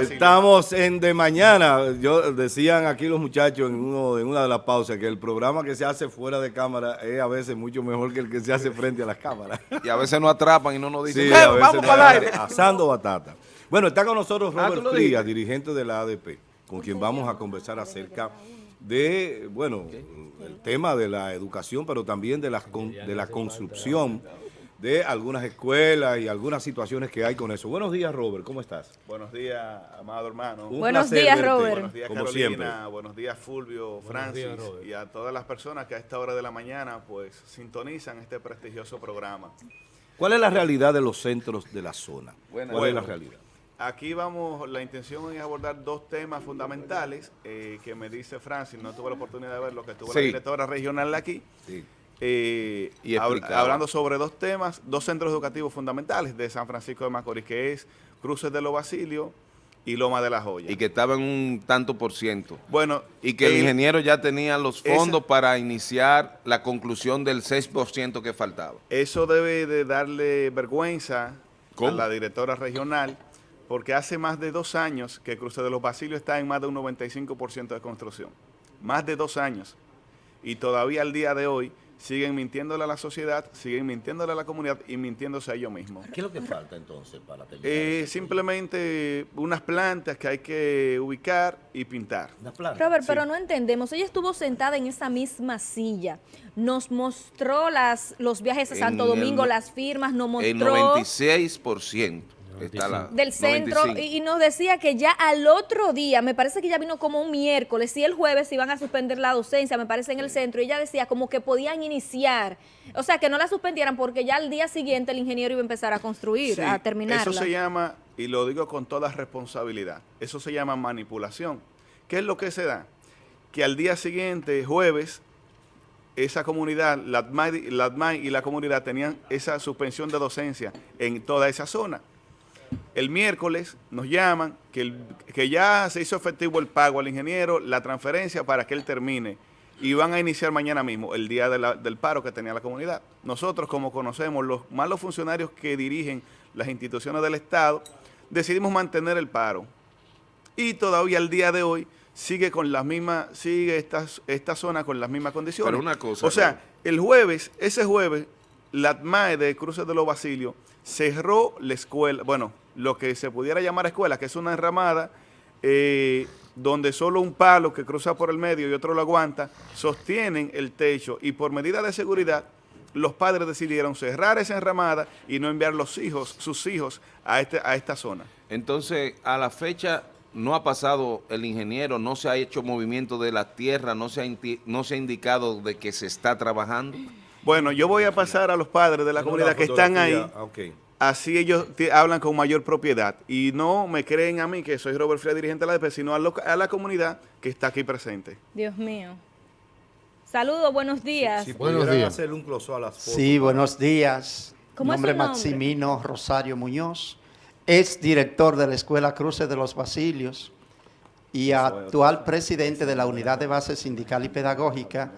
Estamos en De Mañana. Yo decían aquí los muchachos en, uno, en una de las pausas que el programa que se hace fuera de cámara es a veces mucho mejor que el que se hace frente a las cámaras. Y a veces nos atrapan y no nos dicen, Sí, "Eh, a veces vamos no- para el aire. Asando batata. Bueno, está con nosotros Ah, ¿tú Robert lo Frías, dirigente de la ADP, con quien vamos a conversar acerca de, bueno, el tema de la educación, pero también de la, con- de la construcción de algunas escuelas y algunas situaciones que hay con eso. Buenos días, Robert, ¿cómo estás? Buenos días, amado hermano. Un Buenos placer días, verte, Robert. Buenos días, como Carolina. siempre. Buenos días, Fulvio, Francis. y a todas las personas que a esta hora de la mañana pues sintonizan este prestigioso programa. ¿Cuál es la realidad de los centros de la zona? Buenas. ¿Cuál es la Bueno. realidad? Aquí vamos, la intención es abordar dos temas fundamentales eh, que me dice Francis, no tuve la oportunidad de verlo, que estuvo la Sí. directora regional aquí. Sí. Eh, Y hab- hablando sobre dos temas, dos centros educativos fundamentales de San Francisco de Macorís, que es Cruces de los Basilios y Loma de la Joya. Y que estaba en un tanto por ciento. bueno, Y que el ingeniero ya tenía los fondos para iniciar la conclusión del 6% que faltaba. Eso debe de darle vergüenza ¿Cómo? a la directora regional, porque hace más de dos años que Cruce de los Basilios está en más de un 95% de construcción. Más de dos años. Y todavía al día de hoy siguen mintiéndole a la sociedad, siguen mintiéndole a la comunidad y mintiéndose a ellos mismos. ¿Qué es lo que falta entonces para terminar? Eh, simplemente unas plantas que hay que ubicar y pintar. Robert, Sí. pero no entendemos. Ella estuvo sentada en esa misma silla. Nos mostró las, los viajes a Santo el Domingo, las firmas, nos El mostró 96% está la, del centro 95. y, y nos decía que ya al otro día, me parece que ya vino como un miércoles y el jueves iban a suspender la docencia, me parece en el centro, y ella decía como que podían iniciar, o sea, que no la suspendieran porque ya al día siguiente el ingeniero iba a empezar a construir, Sí, a terminarla. Eso se llama, y lo digo con toda responsabilidad, eso se llama manipulación. ¿Qué es lo que se da? Que al día siguiente, jueves, esa comunidad, la ADMAI y la comunidad tenían esa suspensión de docencia en toda esa zona. El miércoles nos llaman que, el- que ya se hizo efectivo el pago al ingeniero, la transferencia para que él termine. Y van a iniciar mañana mismo, el día de la- del paro que tenía la comunidad. Nosotros, como conocemos los malos funcionarios que dirigen las instituciones del Estado, decidimos mantener el paro. Y todavía al día de hoy sigue con las mismas, sigue esta, esta zona con las mismas condiciones. Pero una cosa, O sea, el jueves, ese jueves, la ATMAE de Cruces de los Basilios cerró la escuela, bueno, lo que se pudiera llamar escuela, que es una enramada eh, donde solo un palo que cruza por el medio y otro lo aguanta, sostienen el techo y por medida de seguridad, los padres decidieron cerrar esa enramada y no enviar los hijos, sus hijos, a, este, a esta zona. Entonces, a la fecha no ha pasado el ingeniero, no se ha hecho movimiento de la tierra, no se ha, no se ha indicado de que se está trabajando. Bueno, yo voy a pasar a los padres de la comunidad que están ahí. Ah, ok. Así ellos hablan con mayor propiedad y no me creen a mí, que soy Robert Fría, dirigente de la ADP, sino a, lo- a la comunidad que está aquí presente. Dios mío. Saludos, buenos días. Si Buenos días. un close a las fotos. Sí, buenos días. ¿Cómo es nombre su nombre? Maximino Rosario Muñoz, es director de la Escuela Cruces de los Basilios y actual presidente de la Unidad de Base Sindical y Pedagógica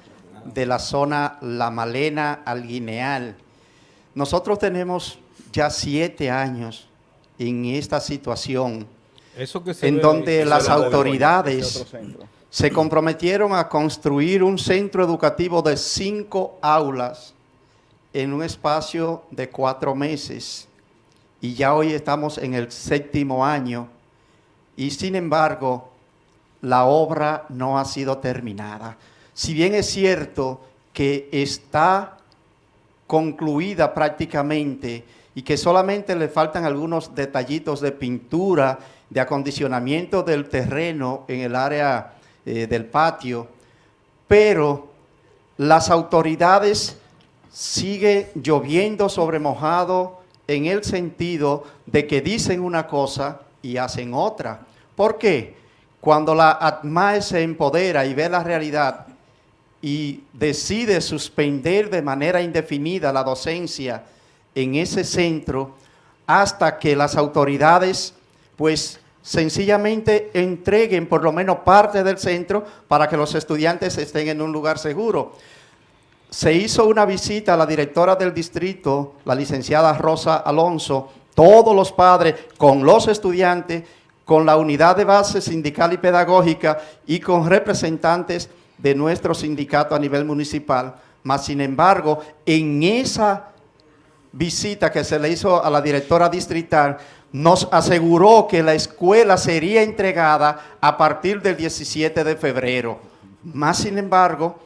de la zona La Malena Alguineal. Nosotros tenemos ya siete años en esta situación Eso que se en ve- donde las autoridades se comprometieron a construir un centro educativo de cinco aulas en un espacio de cuatro meses. Y ya hoy estamos en el séptimo año y sin embargo la obra no ha sido terminada. Si bien es cierto que está concluida prácticamente y que solamente le faltan algunos detallitos de pintura, de acondicionamiento del terreno en el área eh, del patio, pero las autoridades sigue lloviendo sobre mojado en el sentido de que dicen una cosa y hacen otra. ¿Por qué? Cuando la ATMAE se empodera y ve la realidad y decide suspender de manera indefinida la docencia en ese centro hasta que las autoridades pues sencillamente entreguen por lo menos parte del centro para que los estudiantes estén en un lugar seguro. Se hizo una visita a la directora del distrito, la licenciada Rosa Alonso, todos los padres con los estudiantes con la unidad de base sindical y pedagógica y con representantes de nuestro sindicato a nivel municipal. Mas, sin embargo, en esa visita que se le hizo a la directora distrital, nos aseguró que la escuela sería entregada a partir del 17 de febrero. Más sin embargo,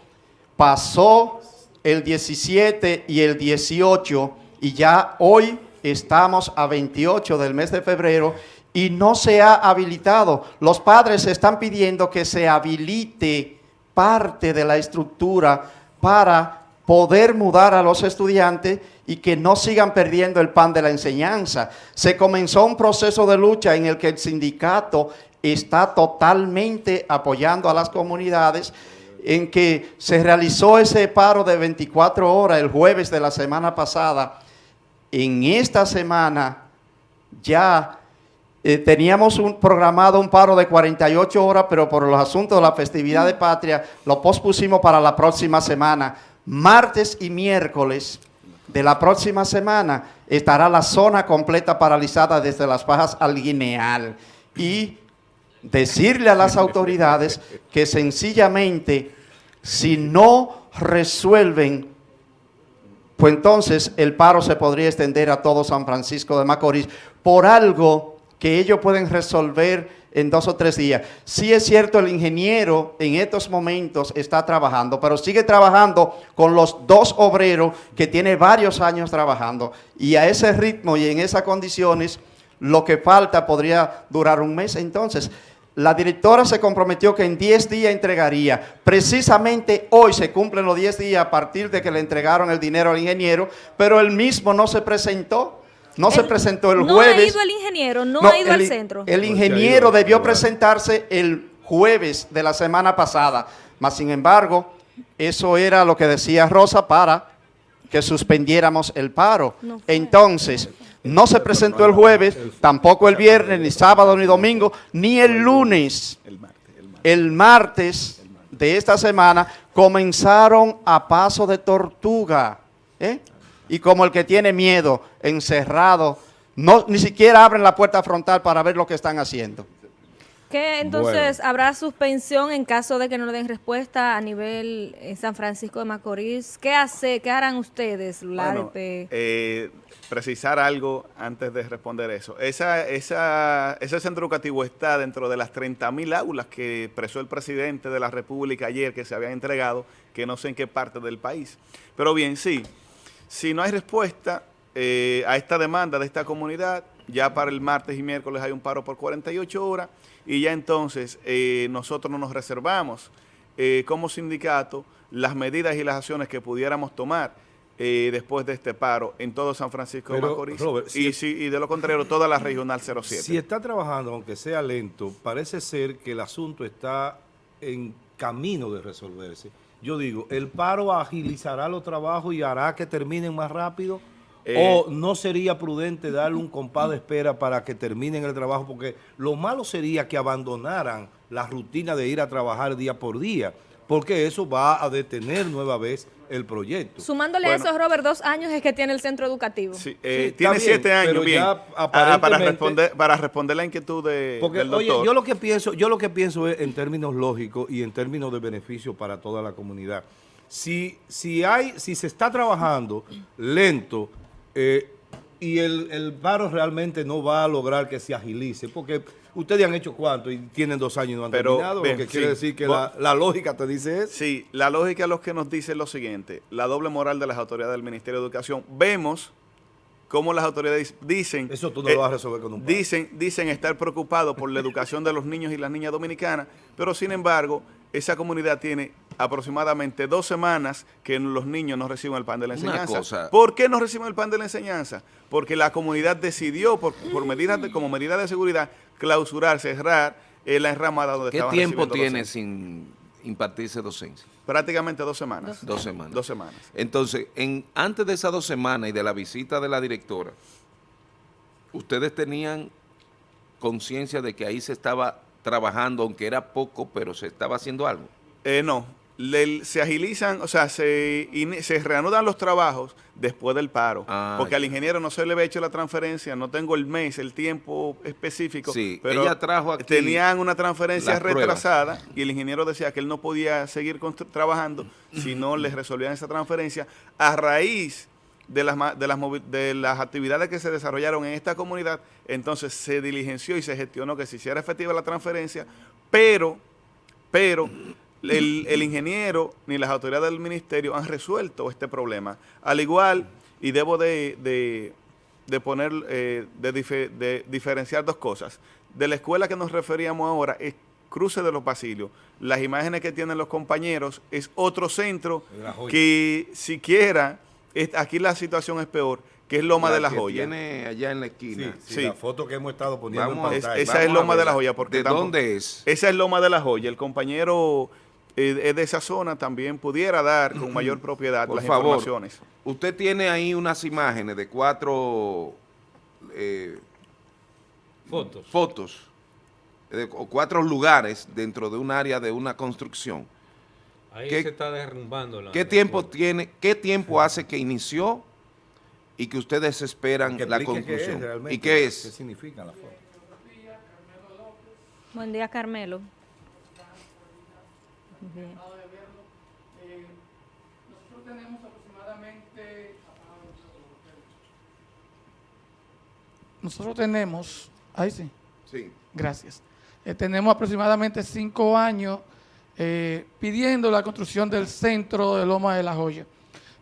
pasó el 17 y el 18 y ya hoy estamos a 28 del mes de febrero y no se ha habilitado. Los padres están pidiendo que se habilite parte de la estructura para poder mudar a los estudiantes y que no sigan perdiendo el pan de la enseñanza. Se comenzó un proceso de lucha en el que el sindicato está totalmente apoyando a las comunidades en que se realizó ese paro de 24 horas el jueves de la semana pasada. En esta semana ya eh, teníamos un, programado un paro de 48 horas, pero por los asuntos de la festividad de patria lo pospusimos para la próxima semana. Martes y miércoles de la próxima semana estará la zona completa paralizada desde las bajas al Guineal. Y decirle a las autoridades que sencillamente si no resuelven, pues entonces el paro se podría extender a todo San Francisco de Macorís por algo que ellos pueden resolver en dos o tres días. Sí es cierto, el ingeniero en estos momentos está trabajando, pero sigue trabajando con los dos obreros que tiene varios años trabajando. Y a ese ritmo y en esas condiciones, lo que falta podría durar un mes. Entonces, la directora se comprometió que en 10 días entregaría. Precisamente hoy se cumplen los 10 días a partir de que le entregaron el dinero al ingeniero, pero él mismo no se presentó. No se presentó el jueves. No ha ido el ingeniero, no, ha ido al centro. El ingeniero debió presentarse el jueves de la semana pasada. Mas, sin embargo, eso era lo que decía Rosa para que suspendiéramos el paro. Entonces, no se presentó el jueves, tampoco el viernes, ni sábado, ni domingo, ni el lunes. El martes de esta semana comenzaron a paso de tortuga. ¿eh? Y como el que tiene miedo, encerrado, no, ni siquiera abren la puerta frontal para ver lo que están haciendo. ¿Qué entonces habrá suspensión en caso de que no le den respuesta a nivel en San Francisco de Macorís? ¿Qué hace, qué harán ustedes, la eh, precisar algo antes de responder eso. Esa, esa, ese centro educativo está dentro de las 30.000 aulas que expresó el presidente de la República ayer que se habían entregado, que no sé en qué parte del país. Pero bien, sí, si no hay respuesta eh, a esta demanda de esta comunidad, ya para el martes y miércoles hay un paro por 48 horas y ya entonces eh, nosotros no nos reservamos eh, como sindicato las medidas y las acciones que pudiéramos tomar eh, después de este paro en todo San Francisco de Macorís y, si, y de lo contrario toda la regional 07. Si está trabajando, aunque sea lento, parece ser que el asunto está en camino de resolverse. Yo digo, ¿el paro agilizará los trabajos y hará que terminen más rápido? ¿O no sería prudente darle un compás de espera para que terminen el trabajo? Porque lo malo sería que abandonaran la rutina de ir a trabajar día por día, porque eso va a detener nueva vez el proyecto. Sumándole a eso, Robert, dos años es que tiene el centro educativo. Sí, eh, tiene siete años, bien, ah, para, responder, para responder la inquietud de, porque, del doctor. Oye, yo lo, que pienso, yo lo que pienso es en términos lógicos y en términos de beneficio para toda la comunidad. Si, si, hay, si se está trabajando lento, eh, y el, el, paro realmente no va a lograr que se agilice, porque ustedes han hecho cuánto y tienen dos años y no han terminado, lo que quiere decir que la, la, lógica te dice eso. Sí, la lógica es lo que nos dice lo siguiente, la doble moral de las autoridades del Ministerio de Educación. Vemos cómo las autoridades dicen... Eso tú no lo vas a resolver con un paro. Dicen, dicen estar preocupados por la educación de los niños y las niñas dominicanas, pero sin embargo, esa comunidad tiene aproximadamente dos semanas que los niños no reciben el pan de la enseñanza. ¿Por qué no reciben el pan de la enseñanza? Porque la comunidad decidió, por, medidas como medida de seguridad, clausurar, cerrar eh, la enramada donde ¿Qué tiempo tiene sin impartirse docencia? Prácticamente dos semanas. Dos semanas. Dos semanas. Entonces, en, antes de esas dos semanas y de la visita de la directora, ¿ustedes tenían conciencia de que ahí se estaba trabajando, aunque era poco, pero se estaba haciendo algo? Eh, no, le- se agilizan, o sea, se, se reanudan los trabajos después del paro. Ah, porque ya. al ingeniero no se le había hecho la transferencia, no tengo el mes, el tiempo específico. Sí, pero ella trajo aquí tenían una transferencia pruebas. retrasada y el ingeniero decía que él no podía seguir trabajando si no les resolvían esa transferencia a raíz de las, de, las, de las actividades que se desarrollaron en esta comunidad, entonces se diligenció y se gestionó que se hiciera efectiva la transferencia, pero, pero el, el ingeniero ni las autoridades del ministerio han resuelto este problema. Al igual, y debo de, de- de poner, eh, de, dife- de diferenciar dos cosas. De la escuela que nos referíamos ahora es Cruce de los Basilio. Las imágenes que tienen los compañeros es otro centro La que siquiera, es- aquí la situación es peor, que es Loma de la que Joya. Tiene allá en la esquina. sí, Sí. la foto que hemos estado poniendo Vamos en Es- pantalla. esa vamos es Loma de la. Joya, porque ¿De dónde es? Esa es Loma de la Joya. El compañero eh, es de esa zona también pudiera dar con mayor propiedad Por las favor, informaciones. usted tiene ahí unas imágenes de cuatro eh, Fotos. fotos, de, o cuatro lugares dentro de un área de una construcción. Ahí ¿Qué- se está derrumbando la ¿Qué tiempo foto. tiene, qué tiempo hace que inició y que ustedes esperan Que la explique qué es conclusión? ¿Y qué ¿Qué es? significan las fotos? Buen día, Carmelo. Bien. Nosotros tenemos aproximadamente. Nosotros tenemos. Ahí sí, Sí. gracias. Eh, tenemos aproximadamente cinco años eh, pidiendo la construcción del centro de Loma de la Joya.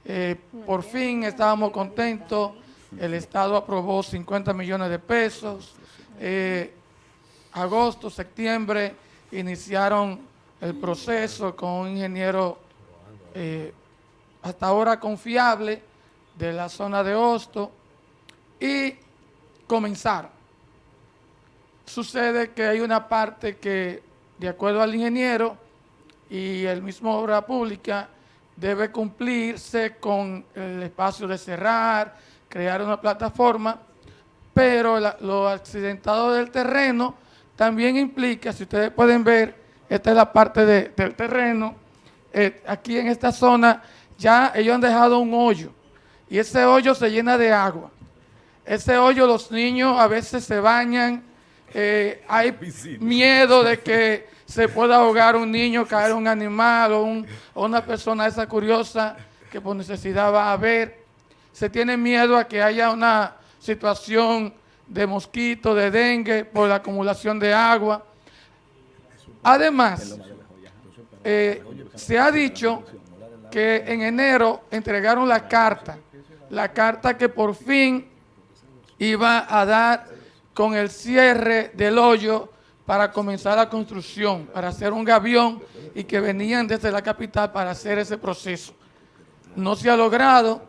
Eh, por fin estábamos contentos. El Estado aprobó 50 millones de pesos. Eh, agosto, septiembre, iniciaron el proceso con un ingeniero eh, hasta ahora confiable de la zona de Hosto y comenzaron. Sucede que hay una parte que, de acuerdo al ingeniero y el mismo obra pública, debe cumplirse con el espacio de cerrar, crear una plataforma, pero lo accidentado del terreno también implica, si ustedes pueden ver, esta es la parte de- del terreno, eh, aquí en esta zona ya ellos han dejado un hoyo y ese hoyo se llena de agua. Ese hoyo los niños a veces se bañan, eh, hay miedo de que se pueda ahogar un niño, caer un animal o, un- o una persona esa curiosa que por necesidad va a ver. Se tiene miedo a que haya una situación de mosquito, de dengue por la acumulación de agua. Además, eh, se ha dicho que en enero entregaron la carta, la carta que por fin iba a dar con el cierre del hoyo para comenzar la construcción, para hacer un gavión y que venían desde la capital para hacer ese proceso. No se ha logrado,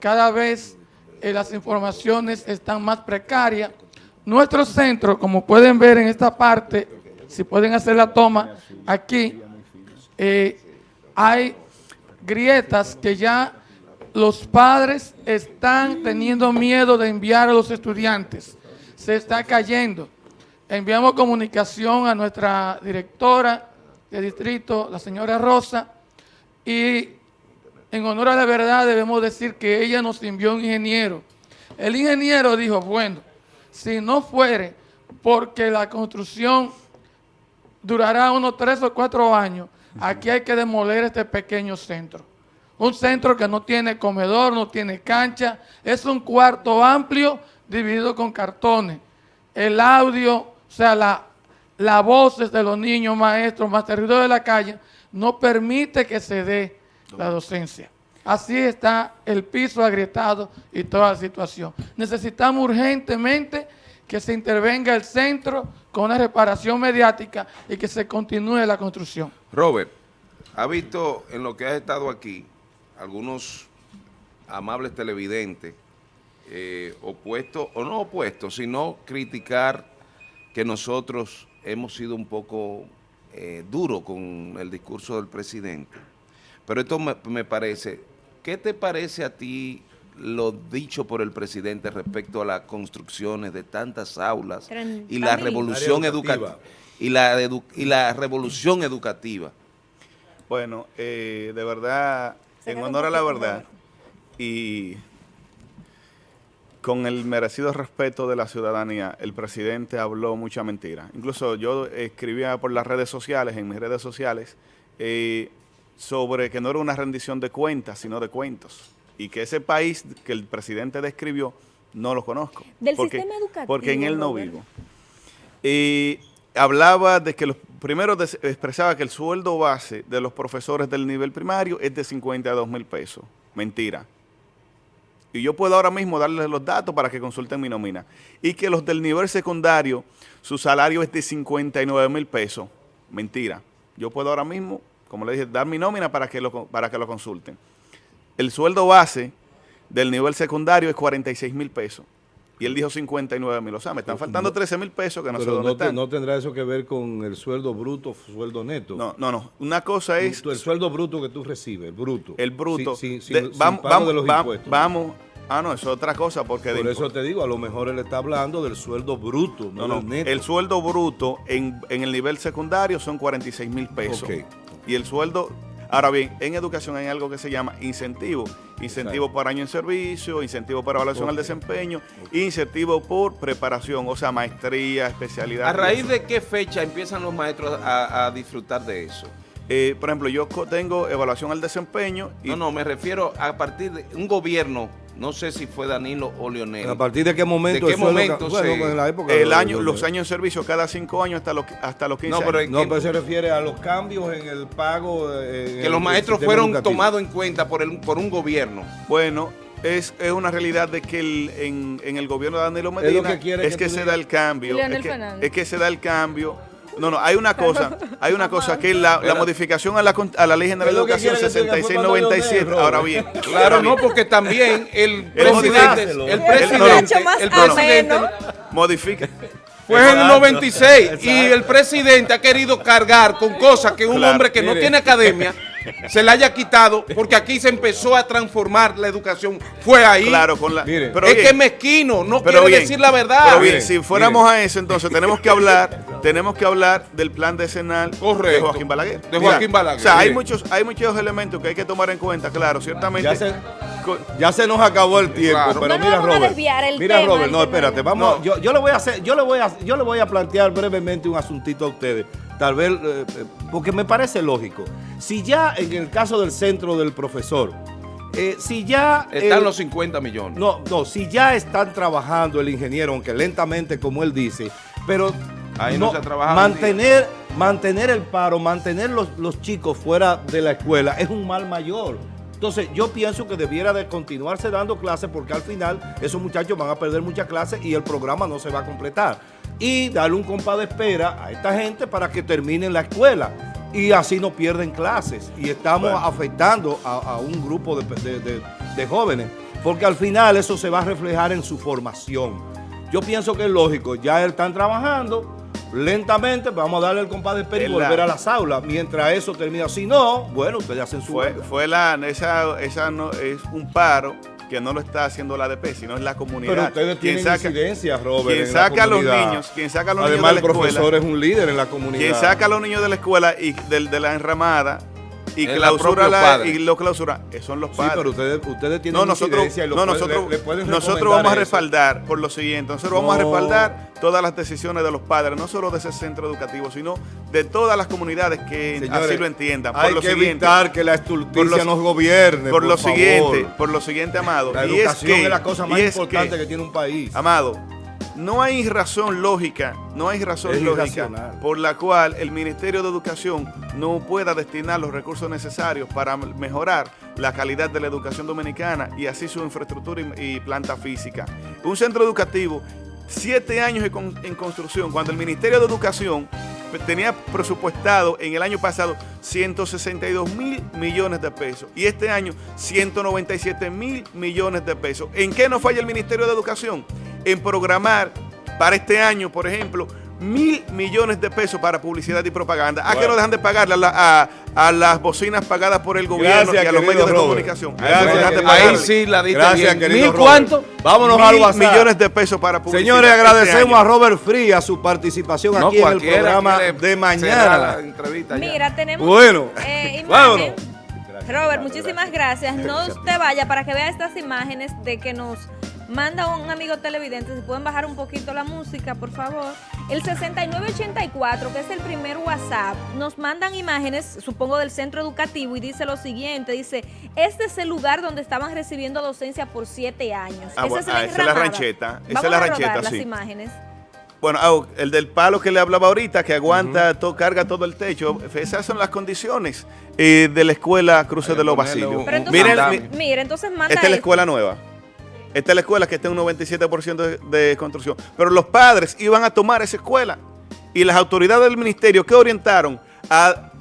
cada vez eh, las informaciones están más precarias. Nuestro centro, como pueden ver en esta parte, si pueden hacer la toma aquí, eh, hay grietas que ya los padres están teniendo miedo de enviar a los estudiantes. Se está cayendo. Enviamos comunicación a nuestra directora de distrito, la señora Rosa, y en honor a la verdad debemos decir que ella nos envió un ingeniero. El ingeniero dijo, bueno, si no fuere porque la construcción durará unos tres o cuatro años, aquí hay que demoler este pequeño centro. Un centro que no tiene comedor, no tiene cancha, es un cuarto amplio dividido con cartones. El audio, o sea, la, las voces de los niños, maestros, maestros de la calle, no permite que se dé la docencia. Así está el piso agrietado y toda la situación. Necesitamos urgentemente que se intervenga el centro con una reparación mediática y que se continúe la construcción. Robert, ¿ha visto en lo que has estado aquí algunos amables televidentes eh, opuestos, o no opuestos, sino criticar que nosotros hemos sido un poco eh, duros con el discurso del presidente? Pero esto me parece, ¿qué te parece a ti lo dicho por el presidente respecto a las construcciones de tantas aulas y la 30.000. revolución educativa y la, edu- y la revolución educativa? Bueno, eh, de verdad, en honor a la verdad y con el merecido respeto de la ciudadanía, el presidente habló mucha mentira. Incluso yo escribía por las redes sociales, en mis redes sociales, eh, sobre que no era una rendición de cuentas, sino de cuentos. Y que ese país que el presidente describió, no lo conozco. Del porque, sistema educativo, Porque en él no Robert. vivo. Y hablaba de que los primero des- expresaba que el sueldo base de los profesores del nivel primario es de 52 mil pesos. Mentira. Y yo puedo ahora mismo darles los datos para que consulten mi nómina. Y que los del nivel secundario, su salario es de 59 mil pesos. Mentira. Yo puedo ahora mismo, como le dije, dar mi nómina para que lo, para que lo consulten. El sueldo base del nivel secundario es 46 mil pesos. Y él dijo 59 mil. O sea, me están faltando 13 mil pesos que no sé dónde no, te- están. no tendrá eso que ver con el sueldo bruto, sueldo neto. No, no, no. Una cosa es el sueldo bruto que tú recibes, el bruto. el bruto. Sin, sin- de- sin- vamos, pago vamos, de los va- impuestos. vamos. Ah, no, eso es otra cosa porque de Por eso te digo, a lo mejor él está hablando del sueldo bruto, no, No, del neto. El sueldo bruto en, en el nivel secundario son 46 mil pesos. Ok. Y el sueldo, ahora bien, en educación hay algo que se llama incentivo. Incentivo por año en servicio, incentivo para evaluación al desempeño, incentivo por preparación, o sea, maestría, especialidad. ¿A raíz de qué fecha empiezan los maestros a, a disfrutar de eso? Eh, por ejemplo, yo tengo evaluación al desempeño y No, no, me refiero a partir de un gobierno, no sé si fue Danilo o Leonel. ¿A partir de qué momento? ¿De qué momento bueno, se- en la época el de- año, de- los años en servicio cada cinco años hasta los, hasta los 15 No, pero años. No, que- pero se refiere a los cambios en el pago. eh, en que el- los maestros fueron educativo. tomados en cuenta por, el, por un gobierno. Bueno, es, es una realidad de que el- en, en el gobierno de Danilo Es lo Medina que quiere es que se digas. da el cambio. Es que, Fernández. es que se da el cambio. No, no, hay una cosa, hay una cosa que es la, la modificación a la, a la Ley General de Educación quiere que tú digas, fue cuando 6697. Leonel, Ahora bien, Claro, ahora no, porque también el presidente, el presidente, el presidente modifica. fue en el Exacto. 96 y el presidente ha querido cargar con cosas que un Claro, hombre que no tiene academia se le haya quitado porque aquí se empezó a transformar la educación. Fue ahí. Claro, con la. Mire. pero es bien, que es mezquino, no pero quiere bien, decir la verdad. Pero bien, si fuéramos mire. a eso, entonces tenemos que hablar, tenemos que hablar del plan decenal de Correcto. Joaquín Balaguer. De Joaquín Balaguer, O sea, hay muchos, hay muchos elementos que hay que tomar en cuenta, claro, ciertamente. Ya se, ya se nos acabó el tiempo, Claro. pero No mira vamos a Robert. desviar el mira tema, Robert, no, espérate, de- vamos, No. yo, yo le voy a hacer, yo le voy a, yo le voy a plantear brevemente un asuntito a ustedes, tal vez, eh, eh, porque me parece lógico. Si ya en el caso del centro del profesor, eh, si ya Están el- los 50 millones. No, no, si ya están trabajando el ingeniero, aunque lentamente como él dice, pero Ahí no se ha trabajado mantener, mantener el paro, mantener los, los chicos fuera de la escuela es un mal mayor. Entonces yo pienso que debiera de continuarse dando clases porque al final esos muchachos van a perder muchas clases y el programa no se va a completar. Y darle un compás de espera a esta gente para que terminen la escuela y así no pierden clases y estamos Bueno. afectando a, a un grupo de, de- de- de jóvenes porque al final eso se va a reflejar en su formación. Yo pienso que es lógico, ya están trabajando lentamente, vamos a darle el compás de espera y la- volver a las aulas mientras eso termina. Si no, bueno, ustedes hacen su fue, huelga. fue la, esa, esa no, es un paro que no lo está haciendo la ADP, sino es la comunidad. Pero ustedes tienen saca- Robert. quien saca a los niños, quien saca a los Además, niños de la el profesor es un líder en la comunidad. quien saca a los niños de la escuela y del- de, la enramada y Es clausura la, y lo clausura, eh, son los Sí, padres. pero ustedes, ustedes tienen no, nosotros, y no, nosotros, le- le pueden nosotros vamos a eso. respaldar por lo siguiente. Nosotros vamos a respaldar todas las decisiones de los padres, no solo de ese centro educativo, sino de todas las comunidades que Señores, así lo entiendan. Por Hay lo que siguiente, evitar que la estulticia nos gobierne. por, lo favor. siguiente, por lo siguiente, amado. La educación es, es, que, la cosa más importante que, que, tiene un país. Amado, no hay razón lógica, no hay razón Es lógica irracional. por la cual el Ministerio de Educación no pueda destinar los recursos necesarios para mejorar la calidad de la educación dominicana y así su infraestructura y, y planta física. Un centro educativo, siete años en con- en construcción, cuando el Ministerio de Educación tenía presupuestado en el año pasado 162 mil millones de pesos y este año 197 mil millones de pesos. ¿En qué no falla el Ministerio de Educación? En programar para este año, por ejemplo, mil millones de pesos para publicidad y propaganda. ¿A qué no dejan de pagarle a, la- a- a las bocinas pagadas por el gobierno Gracias, y a los medios de comunicación? Gracias, de. Ahí sí la diste Gracias, bien. ¿Mil Robert. cuánto? Vámonos Mil al WhatsApp. millones de pesos para publicidad. Señores, este agradecemos a Robert Free a su participación No, aquí en el programa de mañana. la entrevista ya. Mira, tenemos Bueno, eh, vámonos. Robert, muchísimas gracias. No te vaya para que vea estas imágenes de que nos manda un amigo televidente. Si pueden bajar un poquito la música, por favor. El 6984, que es el primer WhatsApp, nos mandan imágenes, supongo, del centro educativo y dice lo siguiente, dice, este es el lugar donde estaban recibiendo docencia por siete años. Ah, Esa bueno, es la ah, esa es la rancheta, esa Vamos es la a rancheta, rodar las sí. imágenes. Bueno, ah, el del palo que le hablaba ahorita, que aguanta, to- carga todo el techo. Esas son las condiciones eh, de la escuela Cruces de los entonces, Miren, mira, entonces manda esta es la escuela nueva. Esta es la escuela que está en un 97% de, de construcción. Pero los padres iban a tomar esa escuela. Y las autoridades del ministerio, ¿qué orientaron? A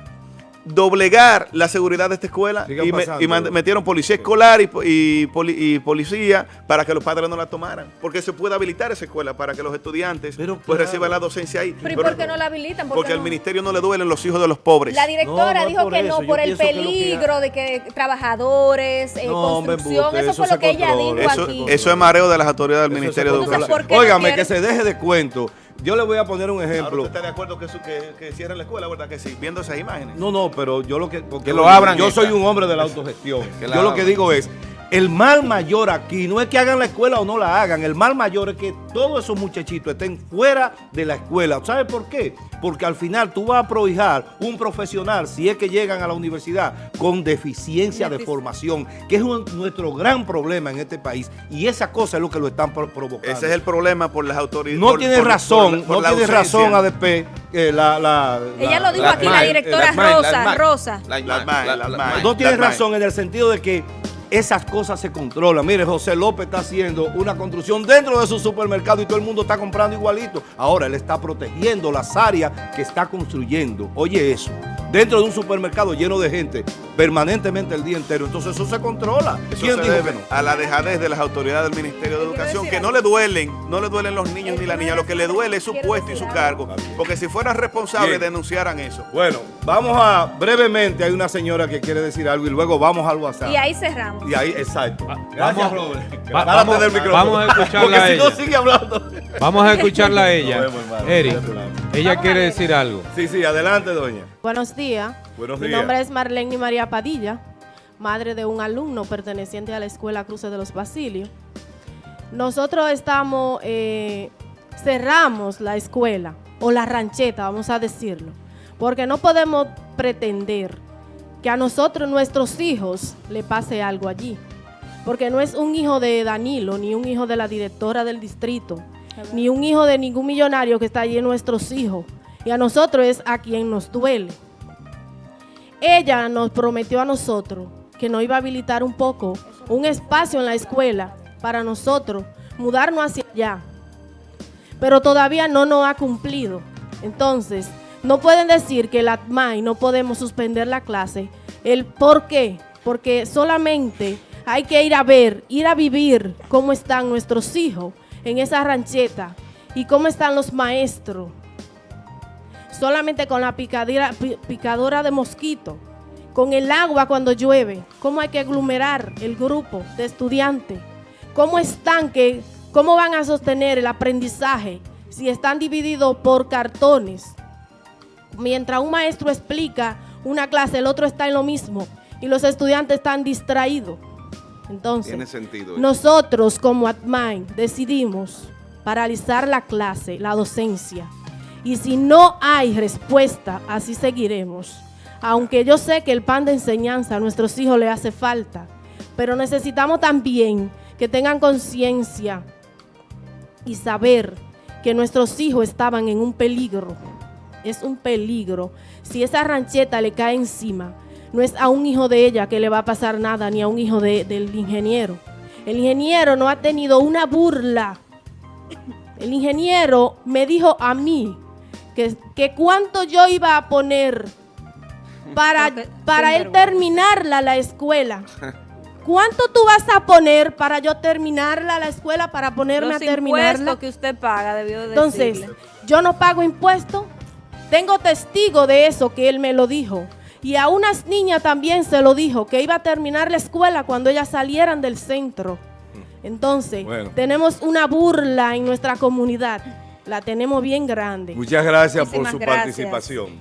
doblegar la seguridad de esta escuela Sigan y, me- pasando. y mand- metieron policía escolar y, po- y poli- y policía para que los padres no la tomaran. Porque se puede habilitar esa escuela para que los estudiantes Pero pues claro. reciban la docencia ahí. Pero ¿y Pero- por qué no la habilitan? ¿Por porque al no? ministerio no le duelen los hijos de los pobres. La directora No, no es dijo que eso, no, yo por el que que peligro de que trabajadores, eh, construcción, eso eso fue lo que ella dijo Eso, aquí. eso es mareo de las autoridades del Eso Ministerio de. Educación. ¿por qué no Óigame, que se deje de cuento. Yo le voy a poner un Ahora ejemplo. usted está de acuerdo que, su- que, que cierren la escuela, ¿verdad que sí? Viendo esas imágenes. No, no, pero yo lo que... porque Que lo abran Yo esta. soy un hombre de la autogestión. Que la yo lo que digo es, el mal mayor aquí no es que hagan la escuela o no la hagan. El mal mayor es que todos esos muchachitos estén fuera de la escuela. ¿Sabe por qué? Porque al final tú vas a prohijar un profesional, si es que llegan a la universidad, con deficiencia de formación, que es un- nuestro gran problema en este país. Y esa cosa es lo que lo están pro- provocando. Ese es el problema por las autoridades. No por- tiene por- razón, por- por no la tiene razón ADP, eh, la, la, Ella la- lo dijo la- aquí, la directora Rosa. Rosa. No tienes Las razón en el sentido de que esas cosas se controlan. Mire, José López está haciendo una construcción dentro de su supermercado y todo el mundo está comprando igualito. Ahora él está protegiendo las áreas que está construyendo. Oye eso, dentro de un supermercado lleno de gente permanentemente el día entero. Entonces eso se controla. Eso ¿Quién se dijo debe que no? a la dejadez de las autoridades del Ministerio de Educación, que no le duelen, no le duelen los niños ni las niñas, lo que le duele es su puesto y su cargo. Porque si fueran responsables, Bien. denunciaran eso. Bueno, vamos a, brevemente, hay una señora que quiere decir algo y luego vamos al WhatsApp. Y ahí cerramos. Y ahí, exacto. vamos- Gracias, Robert. va- vamos- del micrófono. vamos a escucharla Porque a si no ella. sigue hablando. Vamos a escucharla a ella. Nos vemos, hermano. Eric. Ella Vamos quiere decir algo. Sí, sí, adelante, doña. Buenos días. Buenos Mi días. nombre es Marlene María Padilla, madre de un alumno perteneciente a la Escuela Cruces de los Basilios. Nosotros estamos, eh, cerramos la escuela, o la rancheta, vamos a decirlo, porque no podemos pretender que a nosotros, nuestros hijos, le pase algo allí. Porque no es un hijo de Danilo, ni un hijo de la directora del distrito, ni un hijo de ningún millonario que está allí en nuestros hijos. Y a nosotros es a quien nos duele. Ella nos prometió a nosotros que nos iba a habilitar un poco, un espacio en la escuela para nosotros mudarnos hacia allá. Pero todavía no nos ha cumplido. Entonces, no pueden decir que la ATMAI no podemos suspender la clase. ¿El por qué? Porque solamente hay que ir a ver, ir a vivir cómo están nuestros hijos en esa rancheta y cómo están los maestros solamente con la picadera, pi- picadora de mosquito, con el agua cuando llueve, cómo hay que aglomerar el grupo de estudiantes, cómo están, que, cómo van a sostener el aprendizaje si están divididos por cartones. Mientras un maestro explica una clase, el otro está en lo mismo y los estudiantes están distraídos. Entonces, Tiene sentido. nosotros como ATMAI decidimos paralizar la clase, la docencia. Y si no hay respuesta, así seguiremos. Aunque yo sé que el pan de enseñanza a nuestros hijos le hace falta, pero necesitamos también que tengan conciencia y saber que nuestros hijos estaban en un peligro. Es un peligro. Si esa rancheta le cae encima, no es a un hijo de ella que le va a pasar nada, ni a un hijo de- del ingeniero. El ingeniero no ha tenido una burla. El ingeniero me dijo a mí que, que cuánto yo iba a poner para, para él terminarla la escuela. ¿cuánto tú vas a poner para yo terminarla la escuela, para ponerme Los a terminarla? impuestos que usted paga, debió Entonces, decirle. yo no pago impuestos. Tengo testigo de eso que él me lo dijo. Y a unas niñas también se lo dijo, que iba a terminar la escuela cuando ellas salieran del centro. Entonces, Bueno. tenemos una burla en nuestra comunidad. La tenemos bien grande. Muchas gracias por su gracias. participación.